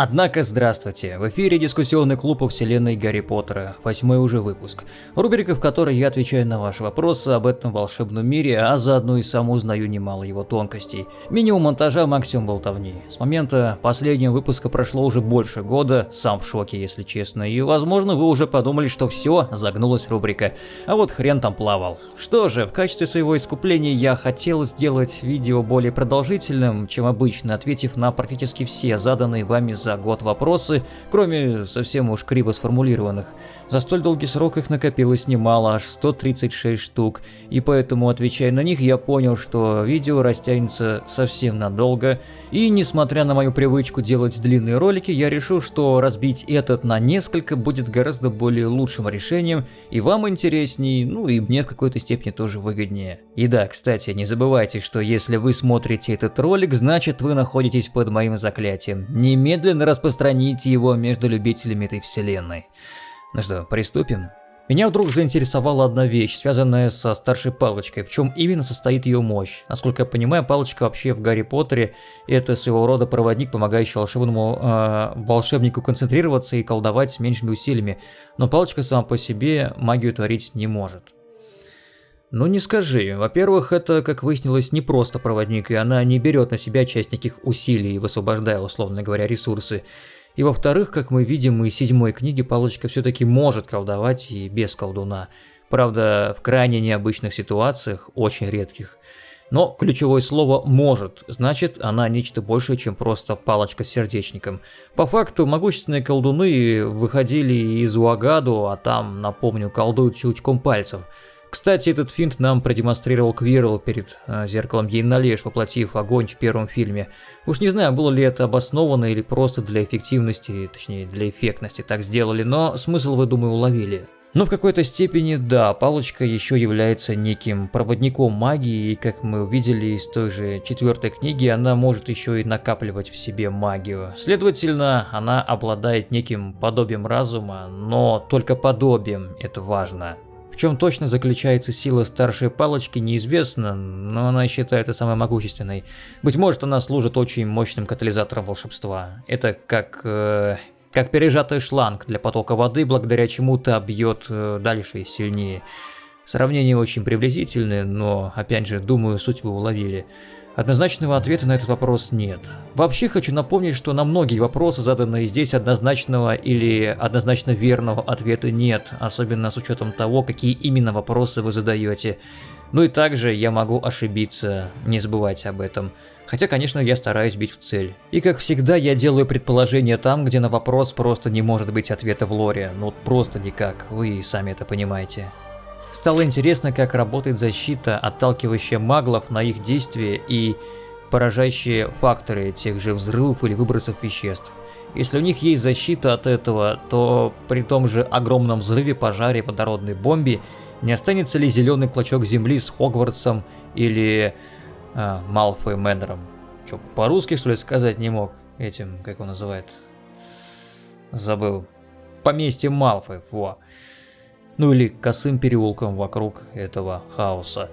Однако, здравствуйте, в эфире дискуссионный клуб о вселенной Гарри Поттера, восьмой уже выпуск, рубрика, в которой я отвечаю на ваши вопросы об этом волшебном мире, а заодно и сам узнаю немало его тонкостей. Минимум монтажа, максимум болтовни. С момента последнего выпуска прошло уже больше года, сам в шоке, если честно, и возможно вы уже подумали, что все, загнулась рубрика, а вот хрен там плавал. Что же, в качестве своего искупления я хотел сделать видео более продолжительным, чем обычно, ответив на практически все заданные вами за год вопросы, кроме совсем уж криво сформулированных. За столь долгий срок их накопилось немало, аж 136 штук, и поэтому, отвечая на них, я понял, что видео растянется совсем надолго, и несмотря на мою привычку делать длинные ролики, я решил, что разбить этот на несколько будет гораздо более лучшим решением, и вам интересней, ну и мне в какой-то степени тоже выгоднее. И да, кстати, не забывайте, что если вы смотрите этот ролик, значит вы находитесь под моим заклятием. Немедленно немедленно распространите его между любителями этой вселенной. Ну что, приступим? Меня вдруг заинтересовала одна вещь, связанная со старшей палочкой, в чем именно состоит ее мощь. Насколько я понимаю, палочка вообще в Гарри Поттере это своего рода проводник, помогающий волшебному э, волшебнику концентрироваться и колдовать с меньшими усилиями, но палочка сама по себе магию творить не может. Ну не скажи. Во-первых, это, как выяснилось, не просто проводник, и она не берет на себя часть никаких усилий, высвобождая, условно говоря, ресурсы. И во-вторых, как мы видим из седьмой книги, палочка все-таки может колдовать и без колдуна. Правда, в крайне необычных ситуациях, очень редких. Но ключевое слово «может», значит, она нечто большее, чем просто палочка с сердечником. По факту, могущественные колдуны выходили из Уагаду, а там, напомню, колдуют щелчком пальцев – кстати, этот финт нам продемонстрировал Квирл перед э, зеркалом Ейналеш, воплотив огонь в первом фильме. Уж не знаю, было ли это обосновано или просто для эффективности, точнее для эффектности так сделали, но смысл вы, думаю, уловили. Но в какой-то степени, да, палочка еще является неким проводником магии, и как мы увидели из той же четвертой книги, она может еще и накапливать в себе магию. Следовательно, она обладает неким подобием разума, но только подобием, это важно чем точно заключается сила старшей палочки, неизвестно, но она считается самой могущественной. Быть может, она служит очень мощным катализатором волшебства. Это как... Э, как пережатый шланг для потока воды, благодаря чему-то бьет э, дальше и сильнее. Сравнение очень приблизительное, но, опять же, думаю, суть вы уловили. Однозначного ответа на этот вопрос нет. Вообще хочу напомнить, что на многие вопросы, заданные здесь, однозначного или однозначно верного ответа нет, особенно с учетом того, какие именно вопросы вы задаете. Ну и также я могу ошибиться, не забывайте об этом. Хотя, конечно, я стараюсь бить в цель. И как всегда, я делаю предположение там, где на вопрос просто не может быть ответа в лоре. Ну просто никак, вы сами это понимаете. Стало интересно, как работает защита, отталкивающая маглов на их действия и поражающие факторы тех же взрывов или выбросов веществ. Если у них есть защита от этого, то при том же огромном взрыве, пожаре, водородной бомбе не останется ли зеленый клочок земли с Хогвартсом или э, Малфой Мэннером? Че, по-русски что ли сказать не мог этим, как он называет? Забыл. Поместье Малфой, во ну или косым переулком вокруг этого хаоса.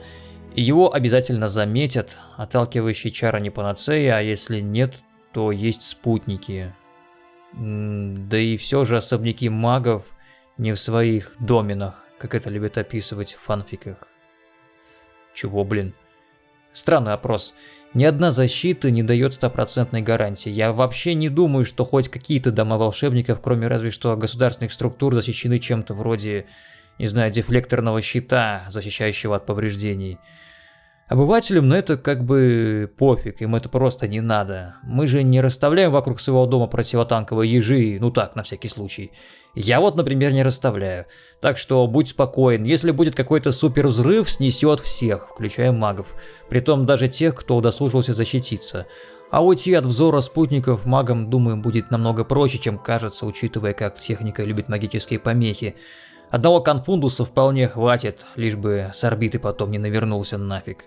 Его обязательно заметят, отталкивающие чара не панацея, а если нет, то есть спутники. Да и все же особняки магов не в своих доменах, как это любят описывать в фанфиках. Чего, блин? Странный опрос. Ни одна защита не дает стопроцентной гарантии. Я вообще не думаю, что хоть какие-то дома волшебников, кроме разве что государственных структур, защищены чем-то вроде, не знаю, дефлекторного щита, защищающего от повреждений. Обывателям на это как бы пофиг, им это просто не надо. Мы же не расставляем вокруг своего дома противотанковые ежи, ну так, на всякий случай. Я вот, например, не расставляю. Так что будь спокоен, если будет какой-то супер взрыв, снесет всех, включая магов. Притом даже тех, кто удосужился защититься. А уйти от взора спутников магам, думаю, будет намного проще, чем кажется, учитывая, как техника любит магические помехи. Одного конфундуса вполне хватит, лишь бы с орбиты потом не навернулся нафиг.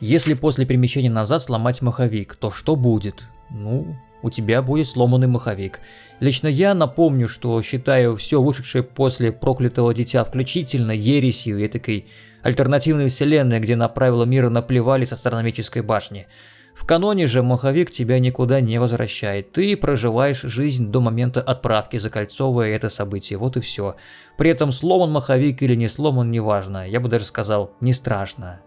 Если после перемещения назад сломать маховик, то что будет? Ну, у тебя будет сломанный маховик. Лично я напомню, что считаю все вышедшее после проклятого дитя включительно ересью и такой альтернативной вселенной, где на правила мира наплевали с астрономической башни. В каноне же маховик тебя никуда не возвращает. Ты проживаешь жизнь до момента отправки, закольцовывая это событие. Вот и все. При этом сломан маховик или не сломан, неважно. Я бы даже сказал, не страшно.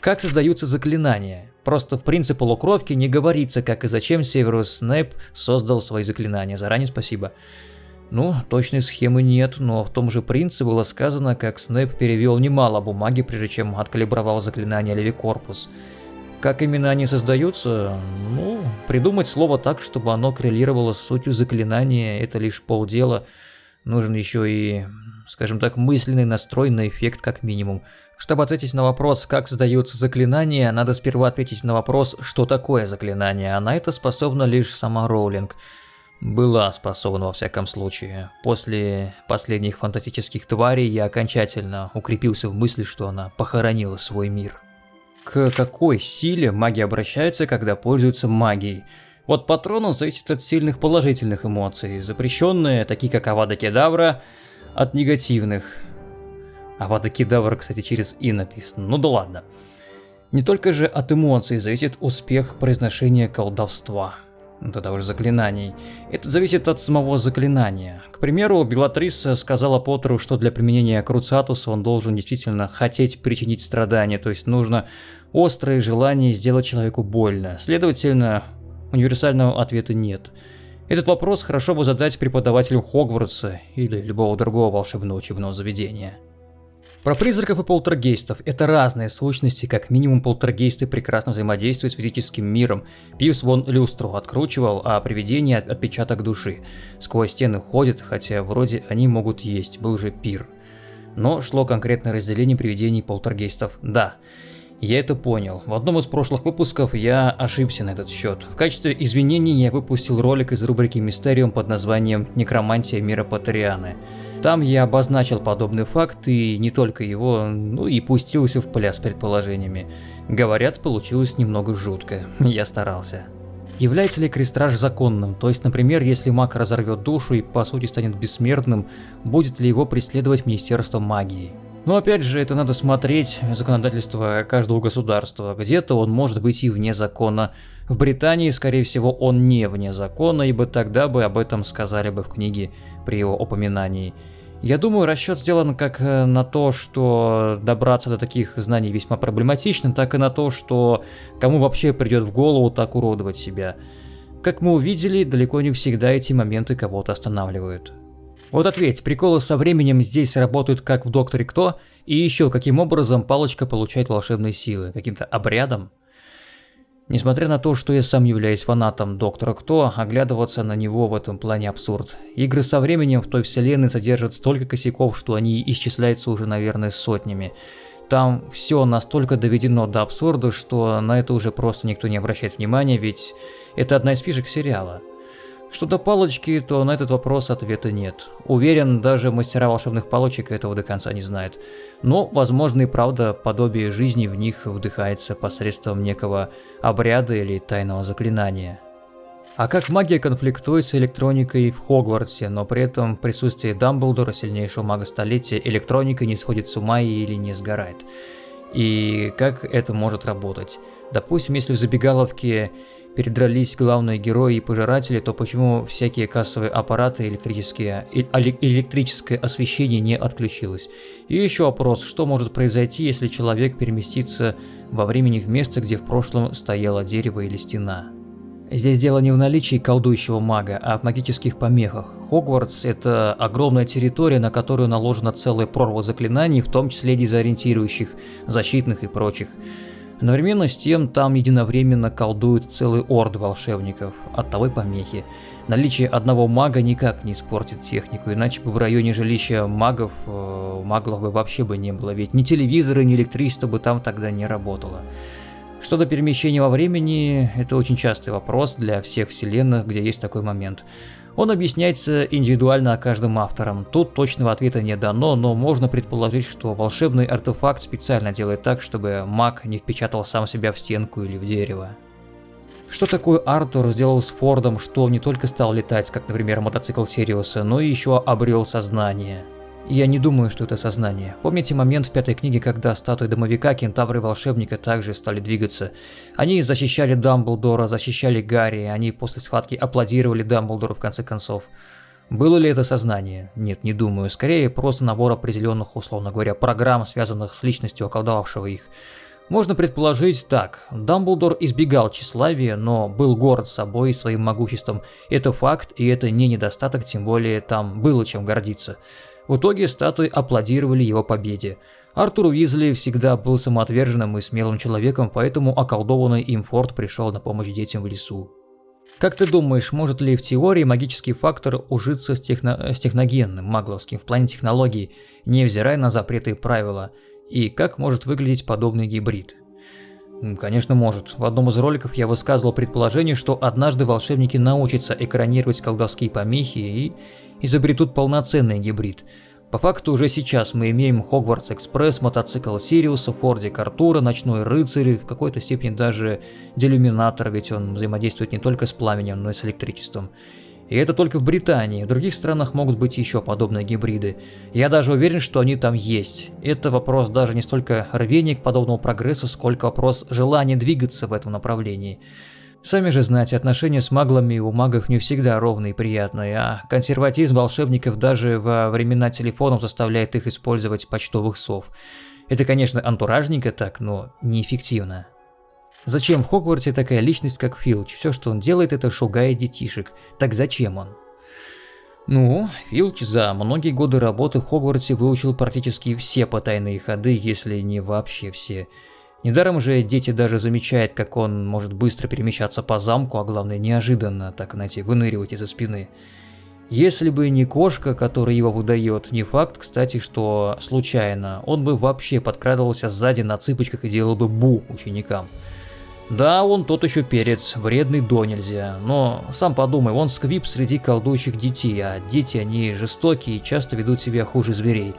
Как создаются заклинания? Просто в принципе полукровки не говорится, как и зачем Северус Снэп создал свои заклинания. Заранее спасибо. Ну, точной схемы нет, но в том же принце было сказано, как Снэп перевел немало бумаги, прежде чем откалибровал заклинание Левикорпус. Как именно они создаются? Ну, придумать слово так, чтобы оно коррелировало с сутью заклинания, это лишь полдела. Нужен еще и, скажем так, мысленный настрой на эффект как минимум. Чтобы ответить на вопрос, как создаются заклинания, надо сперва ответить на вопрос, что такое заклинание, а на это способна лишь сама Роулинг. Была способна во всяком случае. После последних фантастических тварей я окончательно укрепился в мысли, что она похоронила свой мир. К какой силе маги обращаются, когда пользуются магией? Вот патронус зависит от сильных положительных эмоций, запрещенные, такие как Авада Кедавра, от негативных – Авада Кедавра, кстати, через «и» написано. Ну да ладно. Не только же от эмоций зависит успех произношения колдовства. Ну тогда уже заклинаний. Это зависит от самого заклинания. К примеру, Белатриса сказала Поттеру, что для применения Круциатуса он должен действительно хотеть причинить страдания, то есть нужно острое желание сделать человеку больно. Следовательно, универсального ответа нет. Этот вопрос хорошо бы задать преподавателю Хогвартса или любого другого волшебного учебного заведения. Про призраков и полтергейстов. Это разные сущности, как минимум полтергейсты прекрасно взаимодействуют с физическим миром. Пивс вон люстру откручивал, а привидение отпечаток души. Сквозь стены ходят, хотя вроде они могут есть, был же пир. Но шло конкретное разделение привидений полтергейстов. Да, я это понял. В одном из прошлых выпусков я ошибся на этот счет. В качестве извинений я выпустил ролик из рубрики Мистериум под названием «Некромантия мира Патерианы». Там я обозначил подобный факт и не только его, ну и пустился в пляс предположениями. Говорят, получилось немного жутко. Я старался. Является ли крестраж законным? То есть, например, если маг разорвет душу и по сути станет бессмертным, будет ли его преследовать Министерство магии? Но опять же, это надо смотреть законодательство каждого государства. Где-то он может быть и вне закона. В Британии, скорее всего, он не вне закона, ибо тогда бы об этом сказали бы в книге при его упоминании. Я думаю, расчет сделан как э, на то, что добраться до таких знаний весьма проблематично, так и на то, что кому вообще придет в голову так уродовать себя. Как мы увидели, далеко не всегда эти моменты кого-то останавливают. Вот ответь, приколы со временем здесь работают как в Докторе Кто, и еще каким образом палочка получает волшебные силы, каким-то обрядом? Несмотря на то, что я сам являюсь фанатом Доктора Кто, оглядываться на него в этом плане абсурд. Игры со временем в той вселенной содержат столько косяков, что они исчисляются уже, наверное, сотнями. Там все настолько доведено до абсурда, что на это уже просто никто не обращает внимания, ведь это одна из фишек сериала. Что до палочки, то на этот вопрос ответа нет. Уверен, даже мастера волшебных палочек этого до конца не знают. Но, возможно и правда, подобие жизни в них вдыхается посредством некого обряда или тайного заклинания. А как магия конфликтует с электроникой в Хогвартсе, но при этом в присутствии Дамблдора, сильнейшего мага столетия, электроника не сходит с ума или не сгорает? И как это может работать? Допустим, если в забегаловке передрались главные герои и пожиратели, то почему всякие кассовые аппараты, электрические, электрическое освещение не отключилось? И еще вопрос, что может произойти, если человек переместится во времени в место, где в прошлом стояло дерево или стена? Здесь дело не в наличии колдующего мага, а в магических помехах. Хогвартс – это огромная территория, на которую наложена целая прорва заклинаний, в том числе дезориентирующих, защитных и прочих. Одновременно с тем там единовременно колдуют целый орд волшебников, от того и помехи. Наличие одного мага никак не испортит технику, иначе бы в районе жилища магов, э, маглов бы вообще бы не было, ведь ни телевизора, ни электричество бы там тогда не работало. Что до перемещения во времени, это очень частый вопрос для всех вселенных, где есть такой момент. Он объясняется индивидуально каждым автором. Тут точного ответа не дано, но можно предположить, что волшебный артефакт специально делает так, чтобы маг не впечатал сам себя в стенку или в дерево. Что такое Артур сделал с Фордом, что не только стал летать, как, например, мотоцикл Сириуса, но и еще обрел сознание? Я не думаю, что это сознание. Помните момент в пятой книге, когда статуи домовика, кентавры и волшебника также стали двигаться? Они защищали Дамблдора, защищали Гарри, они после схватки аплодировали Дамблдору в конце концов. Было ли это сознание? Нет, не думаю. Скорее, просто набор определенных, условно говоря, программ, связанных с личностью околдовавшего их. Можно предположить так. Дамблдор избегал тщеславия, но был горд собой и своим могуществом. Это факт, и это не недостаток, тем более там было чем гордиться. В итоге статуи аплодировали его победе. Артур Уизли всегда был самоотверженным и смелым человеком, поэтому околдованный им форт пришел на помощь детям в лесу. Как ты думаешь, может ли в теории магический фактор ужиться с, техно... с техногенным, магловским в плане технологий, невзирая на запреты и правила? И как может выглядеть подобный гибрид? Конечно, может. В одном из роликов я высказывал предположение, что однажды волшебники научатся экранировать колдовские помехи и изобретут полноценный гибрид – по факту уже сейчас мы имеем Хогвартс Экспресс, мотоцикл Сириуса, Фордик Артура, Ночной Рыцарь, в какой-то степени даже Делюминатор, ведь он взаимодействует не только с пламенем, но и с электричеством. И это только в Британии, в других странах могут быть еще подобные гибриды. Я даже уверен, что они там есть. Это вопрос даже не столько рвения к подобному прогрессу, сколько вопрос желания двигаться в этом направлении. Сами же знаете, отношения с маглами у магов не всегда ровные и приятные, а консерватизм волшебников даже во времена телефонов заставляет их использовать почтовых сов. Это, конечно, антуражненько так, но неэффективно. Зачем в Хогвартсе такая личность, как Филч? Все, что он делает, это шугает детишек. Так зачем он? Ну, Филч за многие годы работы в Хогвартсе выучил практически все потайные ходы, если не вообще все. Недаром же дети даже замечают, как он может быстро перемещаться по замку, а главное неожиданно, так знаете, выныривать из-за спины. Если бы не кошка, которая его выдает, не факт, кстати, что случайно, он бы вообще подкрадывался сзади на цыпочках и делал бы бу ученикам. Да, он тот еще перец, вредный до нельзя, но сам подумай, он сквип среди колдующих детей, а дети они жестокие и часто ведут себя хуже зверей.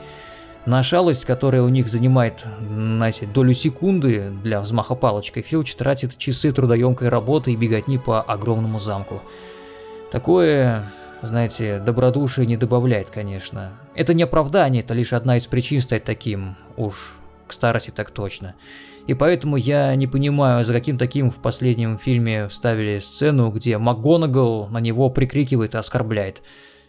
На шалость, которая у них занимает, знаете, долю секунды для взмаха палочкой, Филч тратит часы трудоемкой работы и беготни по огромному замку. Такое, знаете, добродушие не добавляет, конечно. Это не оправдание, это лишь одна из причин стать таким, уж к старости так точно. И поэтому я не понимаю, за каким таким в последнем фильме вставили сцену, где МакГонагал на него прикрикивает и оскорбляет.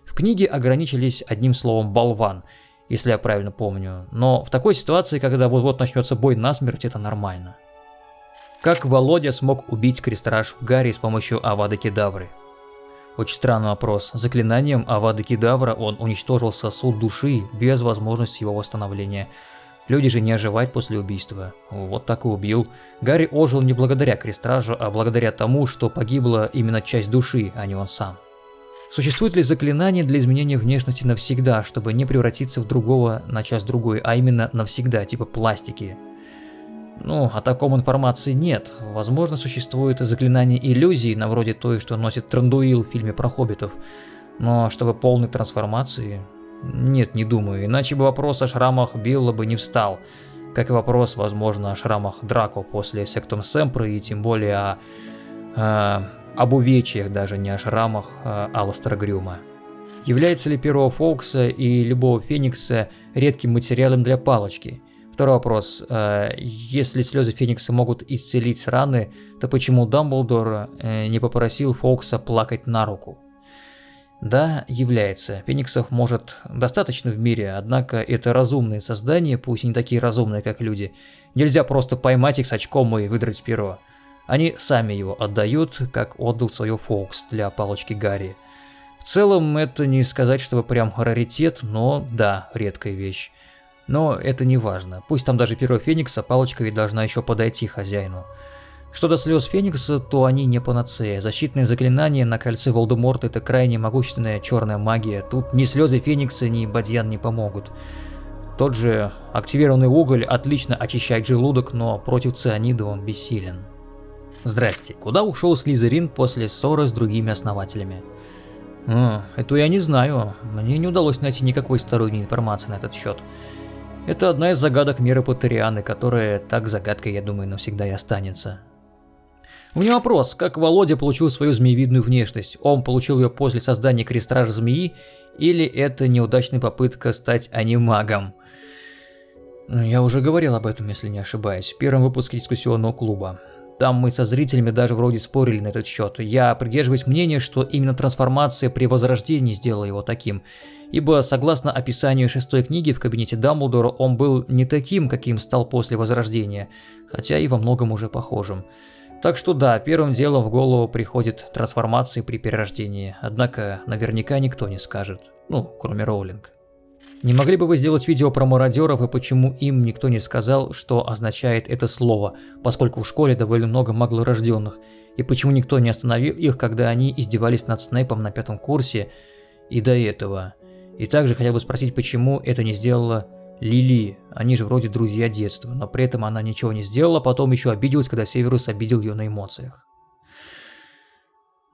В книге ограничились одним словом «болван», если я правильно помню. Но в такой ситуации, когда вот-вот начнется бой насмерть, это нормально. Как Володя смог убить Крестраж в Гарри с помощью Авады Кедавры? Очень странный вопрос. Заклинанием Авады Кедавра он уничтожил сосуд души без возможности его восстановления. Люди же не оживают после убийства. Вот так и убил. Гарри ожил не благодаря Крестражу, а благодаря тому, что погибла именно часть души, а не он сам. Существует ли заклинание для изменения внешности навсегда, чтобы не превратиться в другого на час другой, а именно навсегда, типа пластики? Ну, о таком информации нет. Возможно, существует заклинание иллюзии, на вроде той, что носит Трандуил в фильме про хоббитов. Но чтобы полной трансформации... Нет, не думаю, иначе бы вопрос о шрамах Билла бы не встал. Как и вопрос, возможно, о шрамах Драко после Сектум Сэмпра и тем более о... о об увечьях, даже не о шрамах а Алластера Грюма. Является ли перо Фоукса и любого Феникса редким материалом для палочки? Второй вопрос. А, если слезы Феникса могут исцелить раны, то почему Дамблдор э, не попросил Фоукса плакать на руку? Да, является. Фениксов может достаточно в мире, однако это разумные создания, пусть и не такие разумные, как люди. Нельзя просто поймать их с очком и выдрать перо. Они сами его отдают, как отдал свое Фокс для палочки Гарри. В целом, это не сказать, чтобы прям раритет, но да, редкая вещь. Но это не важно. Пусть там даже перо Феникса, палочка ведь должна еще подойти хозяину. Что до слез Феникса, то они не панацея. Защитные заклинания на кольце Волдеморта это крайне могущественная черная магия. Тут ни слезы Феникса, ни Бадьян не помогут. Тот же активированный уголь отлично очищает желудок, но против цианида он бессилен. Здрасте, куда ушел Слизерин после ссоры с другими основателями? О, это я не знаю, мне не удалось найти никакой сторонней информации на этот счет. Это одна из загадок мира Патерианы, которая так загадкой, я думаю, навсегда и останется. У меня вопрос, как Володя получил свою змеевидную внешность? Он получил ее после создания крестража змеи Или это неудачная попытка стать анимагом? Я уже говорил об этом, если не ошибаюсь, в первом выпуске дискуссионного клуба. Там мы со зрителями даже вроде спорили на этот счет. Я придерживаюсь мнения, что именно трансформация при возрождении сделала его таким. Ибо, согласно описанию шестой книги в кабинете Дамблдора, он был не таким, каким стал после возрождения, хотя и во многом уже похожим. Так что да, первым делом в голову приходит трансформация при перерождении, однако наверняка никто не скажет, ну, кроме Роулинг. Не могли бы вы сделать видео про мародеров и почему им никто не сказал, что означает это слово, поскольку в школе довольно много маглорожденных, и почему никто не остановил их, когда они издевались над Снейпом на пятом курсе и до этого. И также хотел бы спросить, почему это не сделала Лили, они же вроде друзья детства, но при этом она ничего не сделала, потом еще обиделась, когда Северус обидел ее на эмоциях.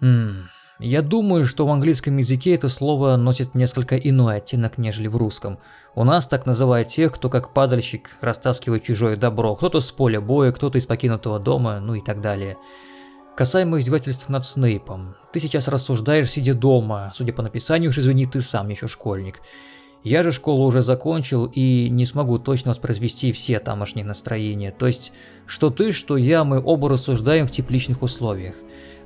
Ммм... Я думаю, что в английском языке это слово носит несколько иной оттенок, нежели в русском. У нас так называют тех, кто как падальщик растаскивает чужое добро, кто-то с поля боя, кто-то из покинутого дома, ну и так далее. Касаемо издевательств над Снейпом. Ты сейчас рассуждаешь, сидя дома, судя по написанию, уж извини, ты сам еще школьник. Я же школу уже закончил и не смогу точно воспроизвести все тамошние настроения. То есть, что ты, что я, мы оба рассуждаем в тепличных условиях.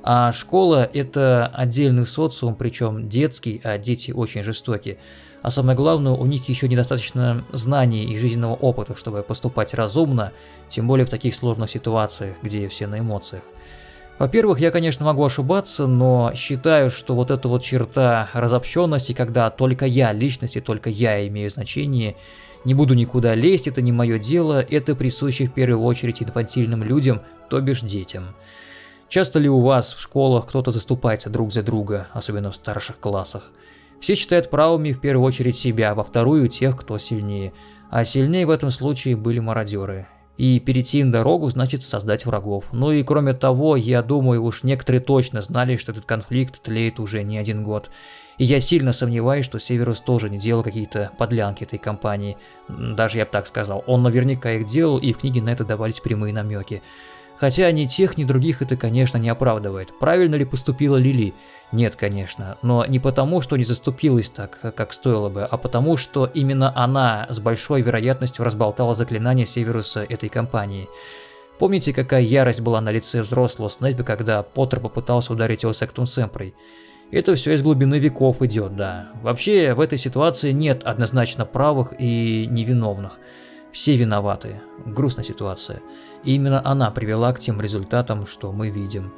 А школа это отдельный социум, причем детский, а дети очень жестокие. А самое главное, у них еще недостаточно знаний и жизненного опыта, чтобы поступать разумно, тем более в таких сложных ситуациях, где все на эмоциях. Во-первых, я, конечно, могу ошибаться, но считаю, что вот эта вот черта разобщенности, когда только я личность и только я имею значение, не буду никуда лезть, это не мое дело, это присуще в первую очередь инфантильным людям, то бишь детям. Часто ли у вас в школах кто-то заступается друг за друга, особенно в старших классах? Все считают правыми в первую очередь себя, во вторую тех, кто сильнее. А сильнее в этом случае были мародеры. И перейти им дорогу значит создать врагов. Ну и кроме того, я думаю, уж некоторые точно знали, что этот конфликт тлеет уже не один год. И я сильно сомневаюсь, что Северус тоже не делал какие-то подлянки этой компании. Даже я бы так сказал. Он наверняка их делал, и в книге на это давались прямые намеки. Хотя ни тех, ни других это, конечно, не оправдывает. Правильно ли поступила Лили? Нет, конечно. Но не потому, что не заступилась так, как стоило бы, а потому, что именно она с большой вероятностью разболтала заклинание Северуса этой компании. Помните, какая ярость была на лице взрослого Снейпа, когда Поттер попытался ударить его сектум Сэмпрой? Это все из глубины веков идет, да. Вообще, в этой ситуации нет однозначно правых и невиновных. Все виноваты. Грустная ситуация. И именно она привела к тем результатам, что мы видим.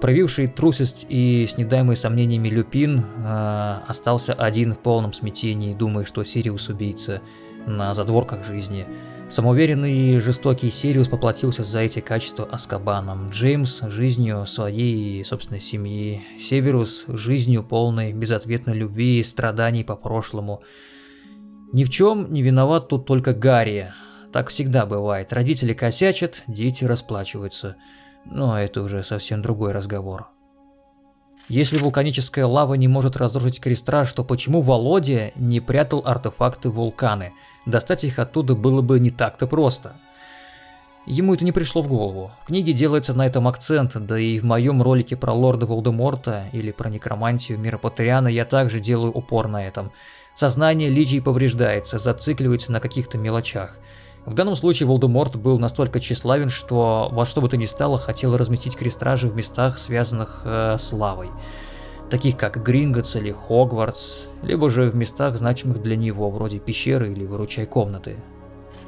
Проявивший трусость и с сомнениями Люпин э, остался один в полном смятении, думая, что Сириус убийца на задворках жизни. Самоуверенный и жестокий Сириус поплатился за эти качества Азкабаном. Джеймс – жизнью своей и собственной семьи. Северус – жизнью полной безответной любви и страданий по прошлому. Ни в чем не виноват тут только Гарри. Так всегда бывает. Родители косячат, дети расплачиваются. Но это уже совсем другой разговор. Если вулканическая лава не может разрушить крестраж, то почему Володя не прятал артефакты вулканы? Достать их оттуда было бы не так-то просто. Ему это не пришло в голову. В книге делается на этом акцент, да и в моем ролике про лорда Волдеморта или про некромантию мира Патриана я также делаю упор на этом – Сознание Лидии повреждается, зацикливается на каких-то мелочах. В данном случае Волдеморт был настолько тщеславен, что во что бы то ни стало хотел разместить крестражи в местах, связанных э, с лавой. Таких как Гринготс или Хогвартс, либо же в местах, значимых для него, вроде пещеры или выручай комнаты.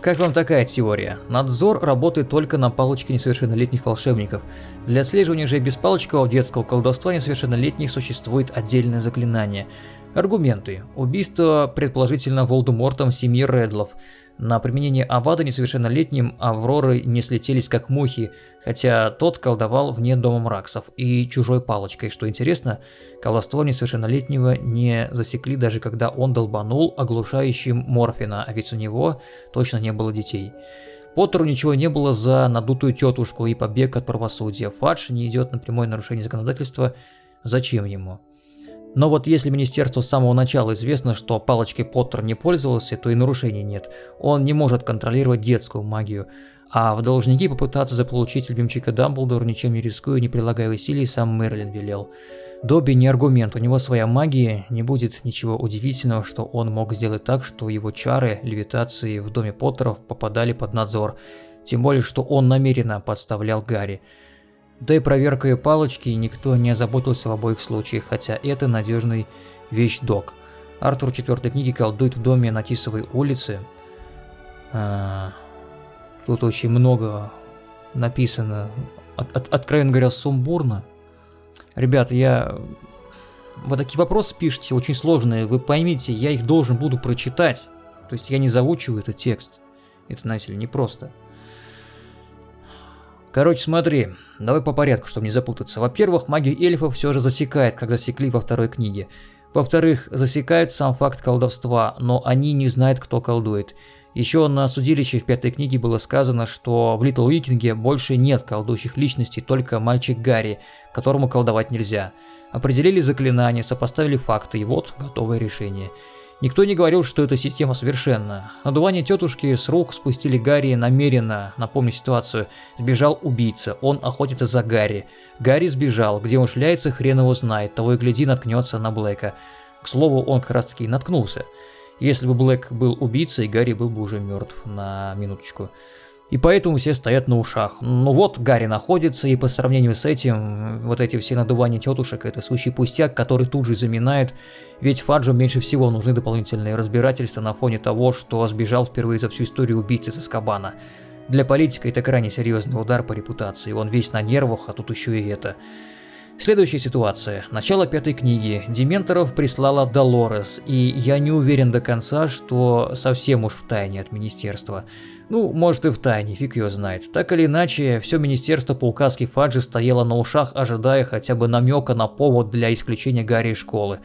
Как вам такая теория? Надзор работает только на палочке несовершеннолетних волшебников. Для отслеживания же без палочкового детского колдовства несовершеннолетних существует отдельное заклинание – Аргументы. Убийство, предположительно, Волдемортом семьи Редлов. На применение Авада несовершеннолетним Авроры не слетелись как мухи, хотя тот колдовал вне дома Мраксов и чужой палочкой. Что интересно, колдовство несовершеннолетнего не засекли даже когда он долбанул оглушающим Морфина, а ведь у него точно не было детей. Поттеру ничего не было за надутую тетушку и побег от правосудия. Фадж не идет на прямое нарушение законодательства. Зачем ему? Но вот если министерству с самого начала известно, что палочкой Поттер не пользовался, то и нарушений нет. Он не может контролировать детскую магию. А в должники попытаться заполучить любимчика Дамблдора, ничем не рискуя, не прилагая усилий, сам Мерлин велел. Добби не аргумент, у него своя магия, не будет ничего удивительного, что он мог сделать так, что его чары левитации в доме Поттеров попадали под надзор, тем более, что он намеренно подставлял Гарри. Да и проверкой палочки никто не озаботился в обоих случаях, хотя это надежный вещдок. Артур в четвертой книге колдует в доме на Тисовой улице. А, тут очень много написано, от, от, откровенно говоря, сумбурно. Ребята, я... Вы такие вопросы пишете, очень сложные, вы поймите, я их должен буду прочитать. То есть я не заучиваю этот текст. Это, знаете ли, непросто. Короче, смотри, давай по порядку, чтобы не запутаться. Во-первых, магию эльфов все же засекает, как засекли во второй книге. Во-вторых, засекает сам факт колдовства, но они не знают, кто колдует. Еще на судилище в пятой книге было сказано, что в Литл Викинге больше нет колдующих личностей, только мальчик Гарри, которому колдовать нельзя. Определили заклинания, сопоставили факты, и вот готовое решение. Никто не говорил, что эта система совершенна. Надувание тетушки с рук спустили Гарри намеренно, напомню ситуацию. Сбежал убийца, он охотится за Гарри. Гарри сбежал, где он шляется, хрен его знает, того и гляди наткнется на Блэка. К слову, он как раз таки наткнулся. Если бы Блэк был убийцей, Гарри был бы уже мертв на минуточку. И поэтому все стоят на ушах. Ну вот, Гарри находится, и по сравнению с этим, вот эти все надувания тетушек, это сущий пустяк, который тут же заминает, ведь Фаджу меньше всего нужны дополнительные разбирательства на фоне того, что сбежал впервые за всю историю убийцы со Скабана. Для политика это крайне серьезный удар по репутации, он весь на нервах, а тут еще и это. Следующая ситуация. Начало пятой книги. Дементоров прислала Долорес, и я не уверен до конца, что совсем уж в тайне от министерства. Ну, может и в тайне, фиг ее знает. Так или иначе, все министерство по указке Фаджи стояло на ушах, ожидая хотя бы намека на повод для исключения Гарри из школы.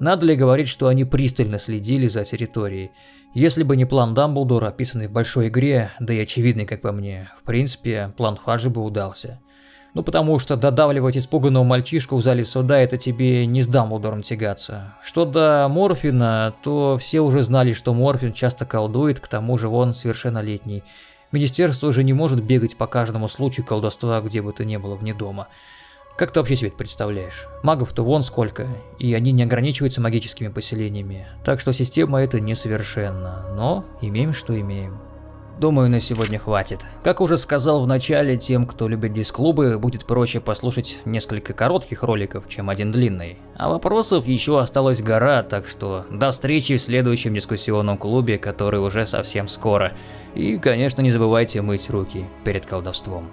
Надо ли говорить, что они пристально следили за территорией? Если бы не план Дамблдора, описанный в большой игре, да и очевидный, как по мне, в принципе, план Фаджи бы удался. Ну потому что додавливать испуганного мальчишку в зале суда это тебе не с Дамблдором тягаться. Что до Морфина, то все уже знали, что Морфин часто колдует, к тому же он совершеннолетний. Министерство уже не может бегать по каждому случаю колдовства, где бы то ни было вне дома. Как ты вообще себе это представляешь? Магов-то вон сколько, и они не ограничиваются магическими поселениями. Так что система эта несовершенна, но имеем что имеем. Думаю, на сегодня хватит. Как уже сказал в начале, тем, кто любит диск-клубы, будет проще послушать несколько коротких роликов, чем один длинный. А вопросов еще осталась гора, так что до встречи в следующем дискуссионном клубе, который уже совсем скоро. И, конечно, не забывайте мыть руки перед колдовством.